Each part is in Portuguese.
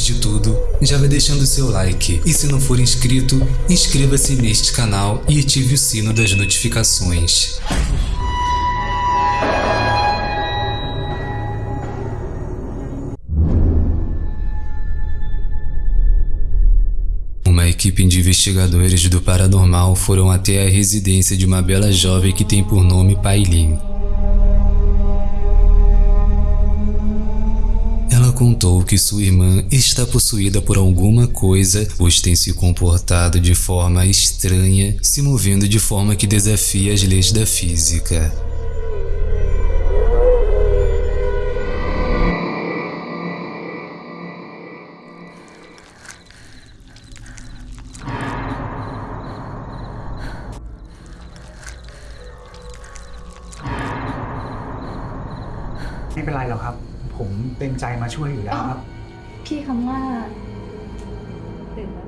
de tudo, já vai deixando seu like e se não for inscrito, inscreva-se neste canal e ative o sino das notificações. Uma equipe de investigadores do paranormal foram até a residência de uma bela jovem que tem por nome Pailin. contou que sua irmã está possuída por alguma coisa, pois tem se comportado de forma estranha, se movendo de forma que desafia as leis da física.ไม่เป็นไรหรอกครับ ผมเต็มใจมาช่วยอยู่แล้วครับ พี่คำว่าตื่นแล้ว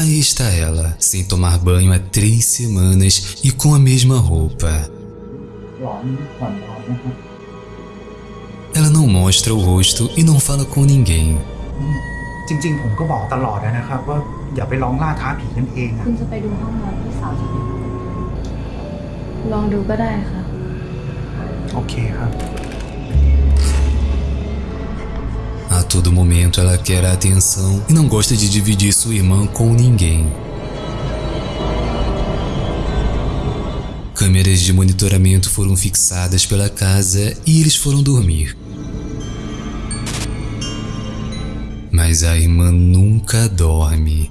Aí está ela, sem tomar banho há três semanas e com a mesma roupa. หลอนผ่อนร้อนนะครับ Ela não mostra o rosto e não fala com ninguém. จริงๆ ผมก็บอกตลอดนะครับ ว่าอย่าไปลองล่าท้าผีกันเองอะคุณจะไปดูห้องนอนพี่สาวใช่ไหมลองดูก็ได้ค่ะ โอเคครับ todo momento ela quer a atenção e não gosta de dividir sua irmã com ninguém. Câmeras de monitoramento foram fixadas pela casa e eles foram dormir. Mas a irmã nunca dorme.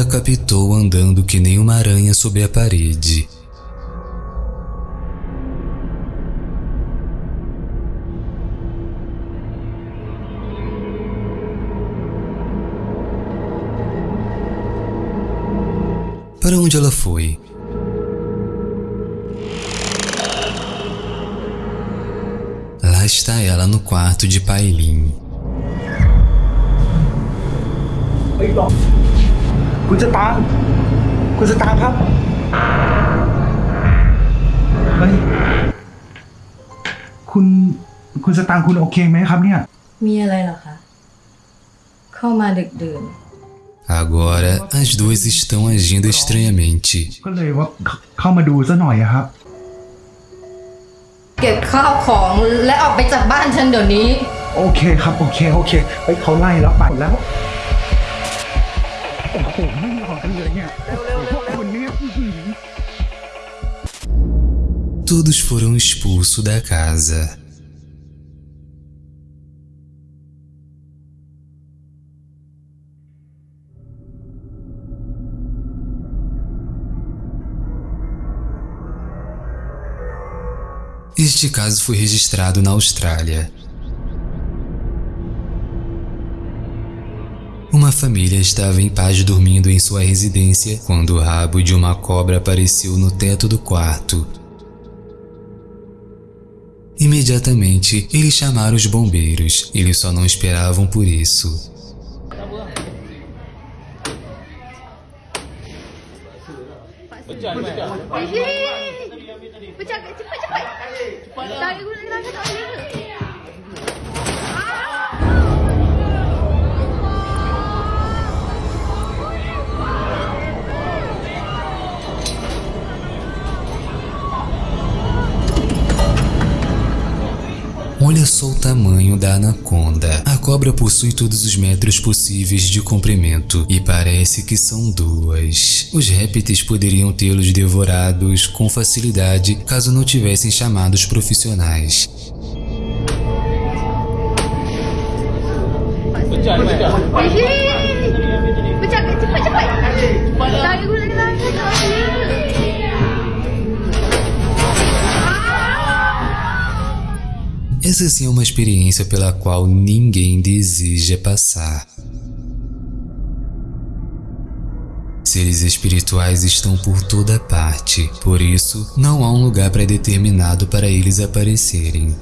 a captou andando que nem uma aranha sobre a parede. Para onde ela foi? Lá está ela no quarto de Pailin. คุณสตางค์คุณสตางค์ครับเฮ้ยคุณคุณสตางค์คุณโอเคไหมครับเนี่ย มีอะไรเหรอคะ เข้ามาดึกดื่น Agora as duas estão agindo estranhamente. ก็เลยว่าเข้าเข้ามาดูซะหน่อยอะครับ เก็บข้าวของและออกไปจากบ้านฉันเดี๋ยวนี้ โอเคครับ โอเค โอเคเฮ้ยเขาไล่แล้วไปแล้ว โอ้โหไม่หลอกกันเลยเนี่ยพวกคุณเนี่ยอื้อหือ Todos foram expulsos da casa. Este caso foi registrado na Austrália. Uma família estava em paz dormindo em sua residência quando o rabo de uma cobra apareceu no teto do quarto. Imediatamente, eles chamaram os bombeiros. Eles só não esperavam por isso. Olha só o tamanho da anaconda. A cobra possui todos os metros possíveis de comprimento e parece que são duas. Os répteis poderiam tê-los devorados com facilidade caso não tivessem chamado os profissionais. Essa sim é uma experiência pela qual ninguém deseja passar. Seres espirituais estão por toda parte, por isso não há um lugar pré-determinado para eles aparecerem.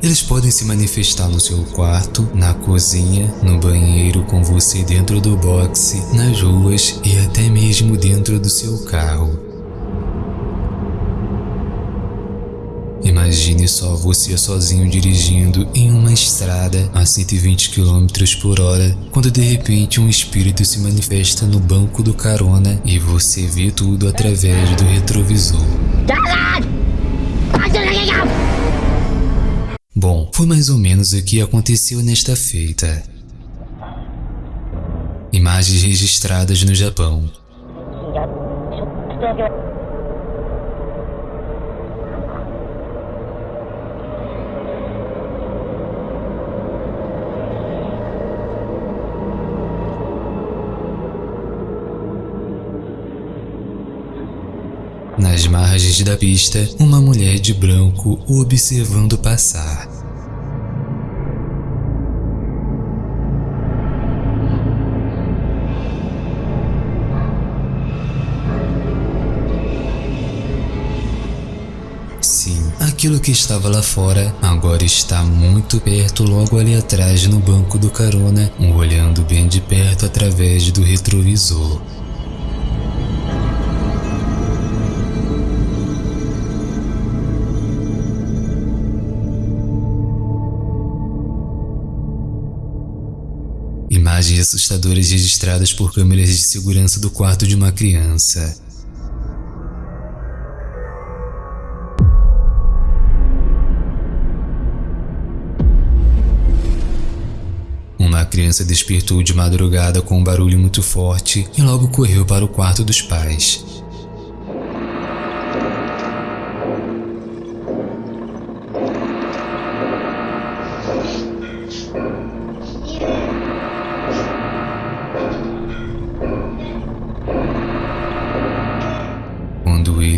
Eles podem se manifestar no seu quarto, na cozinha, no banheiro, com você dentro do boxe, nas ruas e até mesmo dentro do seu carro. Imagine só você sozinho dirigindo em uma estrada a 120 km por hora, quando de repente um espírito se manifesta no banco do carona e você vê tudo através do retrovisor. Bom, foi mais ou menos o que aconteceu nesta feita. Imagens registradas no Japão. Nas margens da pista, uma mulher de branco o observando passar. Sim, aquilo que estava lá fora agora está muito perto logo ali atrás no banco do carona, olhando bem de perto através do retrovisor. Imagens assustadoras registradas por câmeras de segurança do quarto de uma criança. Uma criança despertou de madrugada com um barulho muito forte e logo correu para o quarto dos pais.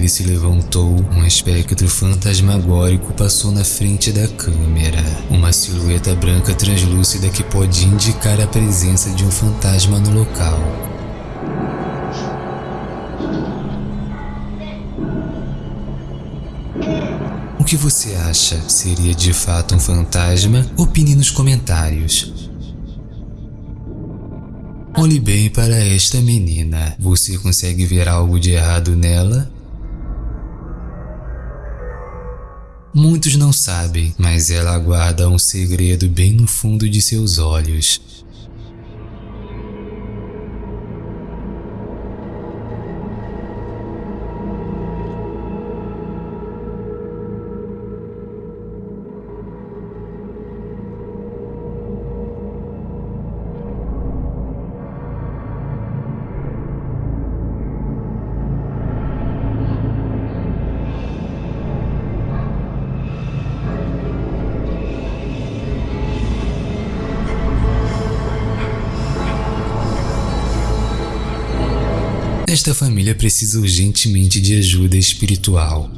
Ele se levantou, um espectro fantasmagórico passou na frente da câmera. Uma silhueta branca translúcida que pode indicar a presença de um fantasma no local. O que você acha? Seria de fato um fantasma? Opine nos comentários. Olhe bem para esta menina. Você consegue ver algo de errado nela? Muitos não sabem, mas ela guarda um segredo bem no fundo de seus olhos. Esta família precisa urgentemente de ajuda espiritual.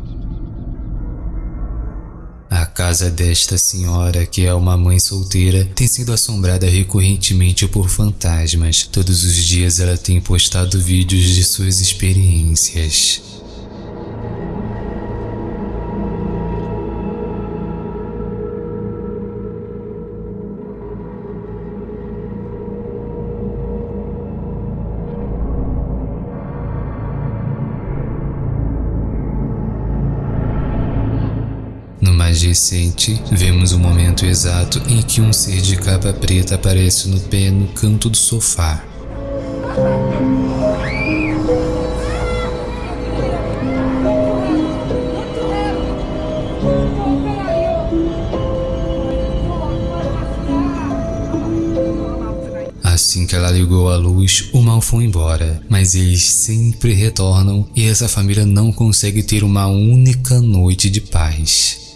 A casa desta senhora, que é uma mãe solteira, tem sido assombrada recorrentemente por fantasmas. Todos os dias ela tem postado vídeos de suas experiências. Recente, vemos o momento exato em que um ser de capa preta aparece no pé no canto do sofá. Assim que ela ligou a luz, o mal foi embora, mas eles sempre retornam e essa família não consegue ter uma única noite de paz.